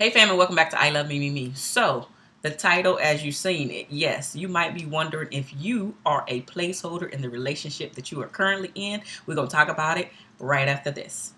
Hey family, welcome back to I Love Me Me Me. So, the title as you've seen it, yes, you might be wondering if you are a placeholder in the relationship that you are currently in. We're going to talk about it right after this.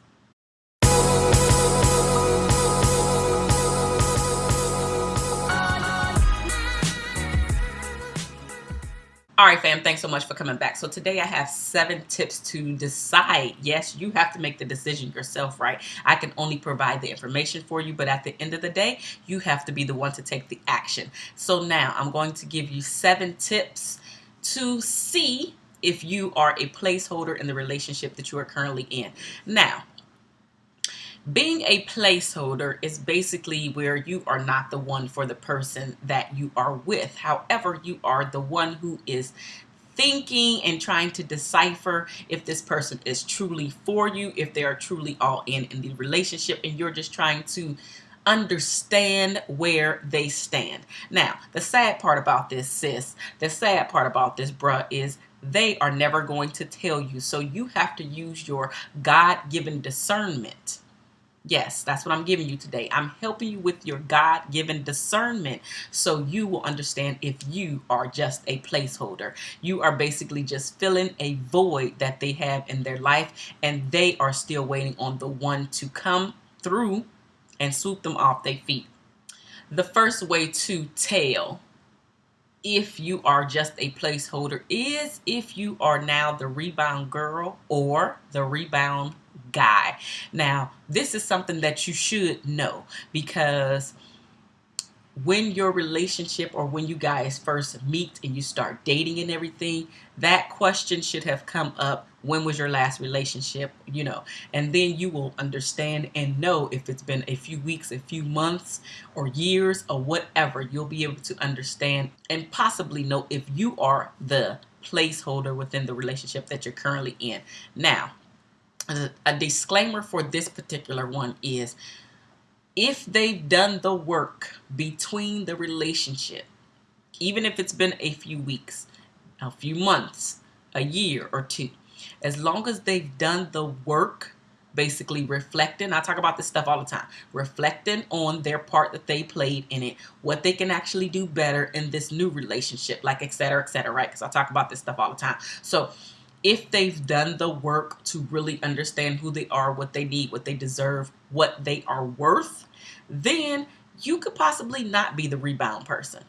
All right, fam, thanks so much for coming back. So today I have seven tips to decide. Yes, you have to make the decision yourself, right? I can only provide the information for you, but at the end of the day, you have to be the one to take the action. So now I'm going to give you seven tips to see if you are a placeholder in the relationship that you are currently in. Now, being a placeholder is basically where you are not the one for the person that you are with. However, you are the one who is thinking and trying to decipher if this person is truly for you, if they are truly all in in the relationship, and you're just trying to understand where they stand. Now, the sad part about this, sis, the sad part about this, bruh, is they are never going to tell you. So you have to use your God given discernment Yes, that's what I'm giving you today. I'm helping you with your God given discernment so you will understand if you are just a placeholder. You are basically just filling a void that they have in their life, and they are still waiting on the one to come through and swoop them off their feet. The first way to tell if you are just a placeholder is if you are now the rebound girl or the rebound guy. Now, this is something that you should know because when your relationship or when you guys first meet and you start dating and everything, that question should have come up. When was your last relationship? You know, and then you will understand and know if it's been a few weeks, a few months, or years, or whatever. You'll be able to understand and possibly know if you are the placeholder within the relationship that you're currently in. Now, a disclaimer for this particular one is if they've done the work between the relationship, even if it's been a few weeks, a few months, a year or two, as long as they've done the work, basically reflecting, I talk about this stuff all the time, reflecting on their part that they played in it, what they can actually do better in this new relationship, like et cetera, et cetera, right? Because I talk about this stuff all the time. So if they've done the work to really understand who they are, what they need, what they deserve, what they are worth, then you could possibly not be the rebound person.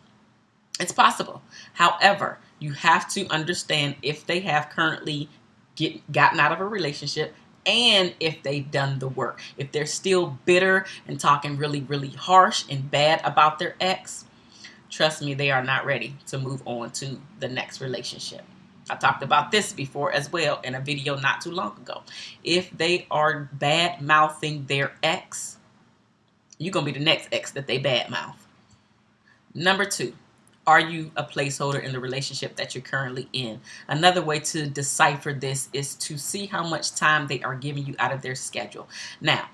It's possible. However, you have to understand if they have currently get, gotten out of a relationship and if they've done the work. If they're still bitter and talking really, really harsh and bad about their ex, trust me, they are not ready to move on to the next relationship. I talked about this before as well in a video not too long ago. If they are bad mouthing their ex, you're going to be the next ex that they bad mouth. Number two, are you a placeholder in the relationship that you're currently in? Another way to decipher this is to see how much time they are giving you out of their schedule. Now,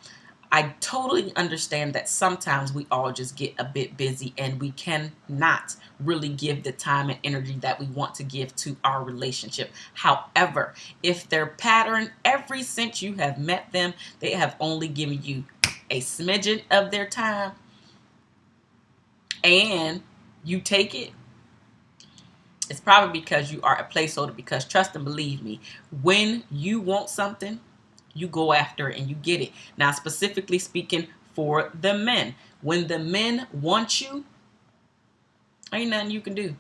I totally understand that sometimes we all just get a bit busy and we cannot really give the time and energy that we want to give to our relationship. However, if their pattern, every since you have met them, they have only given you a smidgen of their time and you take it, it's probably because you are a placeholder because trust and believe me, when you want something, you go after and you get it. Now, specifically speaking for the men, when the men want you, ain't nothing you can do.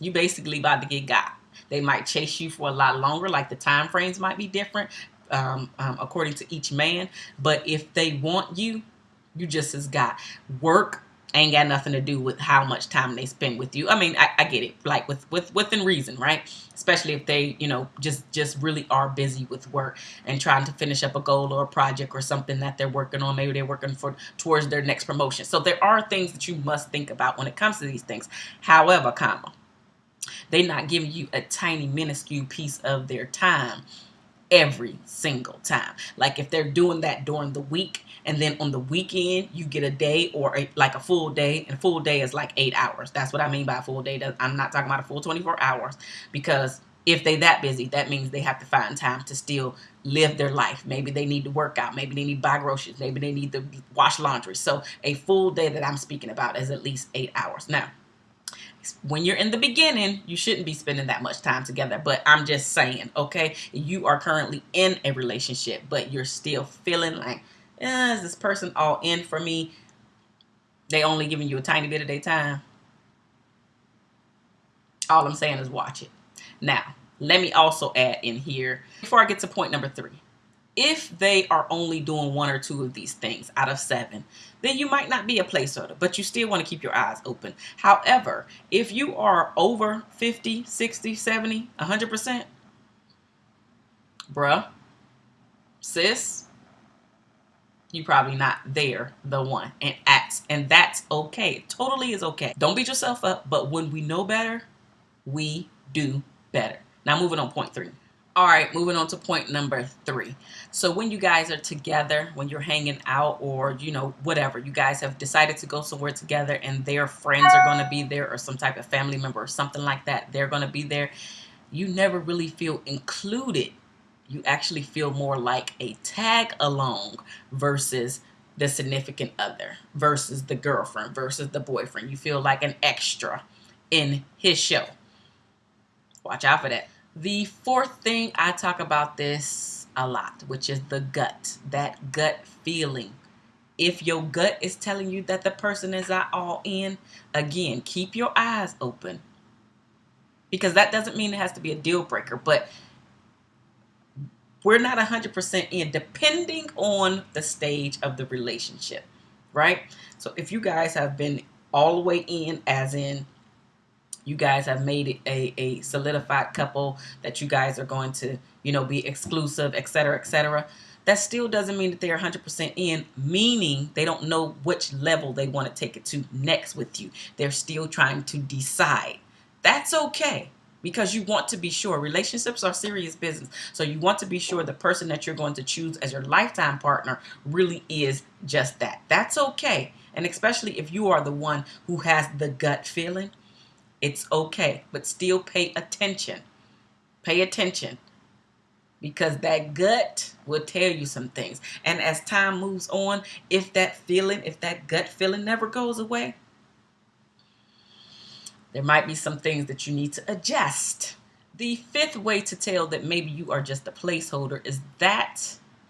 You basically about to get got. They might chase you for a lot longer, like the time frames might be different um, um, according to each man. But if they want you, you just as got. Work ain't got nothing to do with how much time they spend with you. I mean, I, I, get it, like with with within reason, right? Especially if they, you know, just just really are busy with work and trying to finish up a goal or a project or something that they're working on. Maybe they're working for towards their next promotion. So there are things that you must think about when it comes to these things. However, comma, they're not giving you a tiny minuscule piece of their time every single time. Like if they're doing that during the week and then on the weekend you get a day or a, like a full day and full day is like eight hours. That's what I mean by a full day. I'm not talking about a full 24 hours because if they that busy, that means they have to find time to still live their life. Maybe they need to work out. Maybe they need to buy groceries. Maybe they need to wash laundry. So a full day that I'm speaking about is at least eight hours. Now, when you're in the beginning, you shouldn't be spending that much time together. But I'm just saying, okay, you are currently in a relationship, but you're still feeling like, eh, is this person all in for me? They only giving you a tiny bit of their time. All I'm saying is watch it. Now, let me also add in here before I get to point number three. If they are only doing one or two of these things out of seven, then you might not be a placeholder, but you still want to keep your eyes open. However, if you are over 50, 60, 70, 100%, bruh, sis, you probably not there the one and acts and that's okay totally is okay don't beat yourself up but when we know better we do better now moving on point three. All right, moving on to point number three. So when you guys are together, when you're hanging out or, you know, whatever, you guys have decided to go somewhere together and their friends are going to be there or some type of family member or something like that, they're going to be there. You never really feel included. You actually feel more like a tag along versus the significant other versus the girlfriend versus the boyfriend. You feel like an extra in his show. Watch out for that. The fourth thing, I talk about this a lot, which is the gut, that gut feeling. If your gut is telling you that the person is not all in, again, keep your eyes open. Because that doesn't mean it has to be a deal breaker, but we're not 100% in depending on the stage of the relationship, right? So if you guys have been all the way in, as in you guys have made it a, a solidified couple that you guys are going to, you know, be exclusive, etc., etc. That still doesn't mean that they're 100% in, meaning they don't know which level they want to take it to next with you. They're still trying to decide. That's okay because you want to be sure. Relationships are serious business. So you want to be sure the person that you're going to choose as your lifetime partner really is just that. That's okay. And especially if you are the one who has the gut feeling it's okay, but still pay attention. Pay attention because that gut will tell you some things. And as time moves on, if that feeling, if that gut feeling never goes away, there might be some things that you need to adjust. The fifth way to tell that maybe you are just a placeholder is that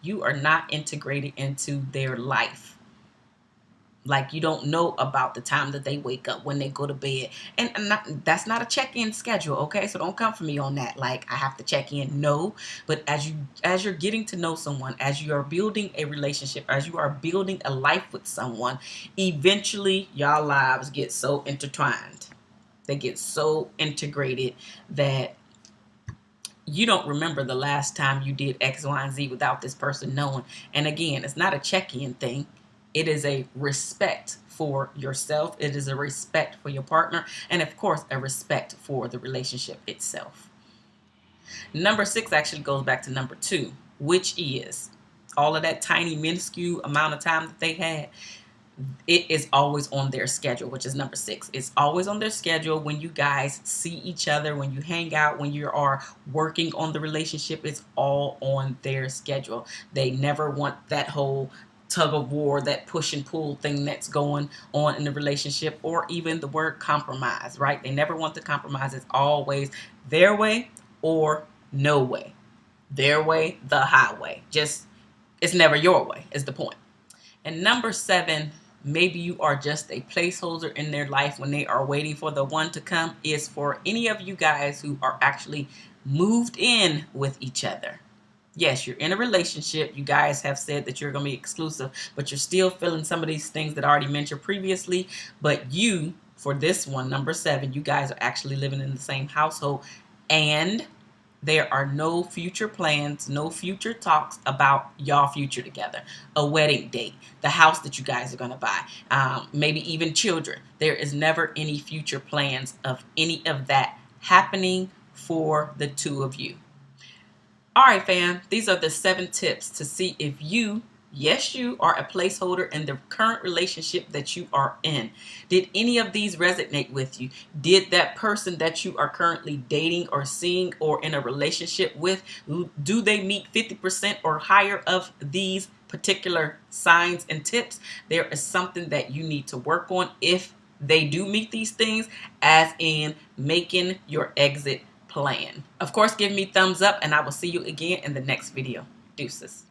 you are not integrated into their life like you don't know about the time that they wake up when they go to bed. And, not, that's not a check-in schedule okay? So don't come for me on that. Like i have to check in. No. But as you as you're getting to know someone as you are building a relationship as you are building a life with someone eventually y'all lives get so intertwined. They get so integrated that you don't remember the last time you did X, Y, and Z without this person knowing. And again, it's not a check-in thing. It is a respect for yourself. It is a respect for your partner. And of course, a respect for the relationship itself. Number six actually goes back to number two, which is all of that tiny minuscule amount of time that they had it is always on their schedule, which is number six. It's always on their schedule when you guys see each other, when you hang out, when you are working on the relationship, it's all on their schedule. They never want that whole tug of war, that push and pull thing that's going on in the relationship, or even the word compromise, right? They never want to compromise. It's always their way or no way. Their way, the highway. Just, it's never your way, is the point. And number seven, maybe you are just a placeholder in their life when they are waiting for the one to come, is for any of you guys who are actually moved in with each other yes, you're in a relationship. You guys have said that you're going to be exclusive, but you're still feeling some of these things that I already mentioned previously. But you, for this one, number seven, you guys are actually living in the same household and there are no future plans, no future talks about y'all future together. A wedding date, the house that you guys are going to buy, um, maybe even children. There is never any future plans of any of that happening for the two of you. All right, fam, these are the seven tips to see if you Yes, you are a placeholder in the current relationship that you are in. Did any of these resonate with you? Did that person that you are currently dating or seeing or in a relationship with, do they meet 50% or higher of these particular signs and tips? There is something that you need to work on if they do meet these things, as in making your exit plan. Of course, give me thumbs up and I will see you again in the next video. Deuces.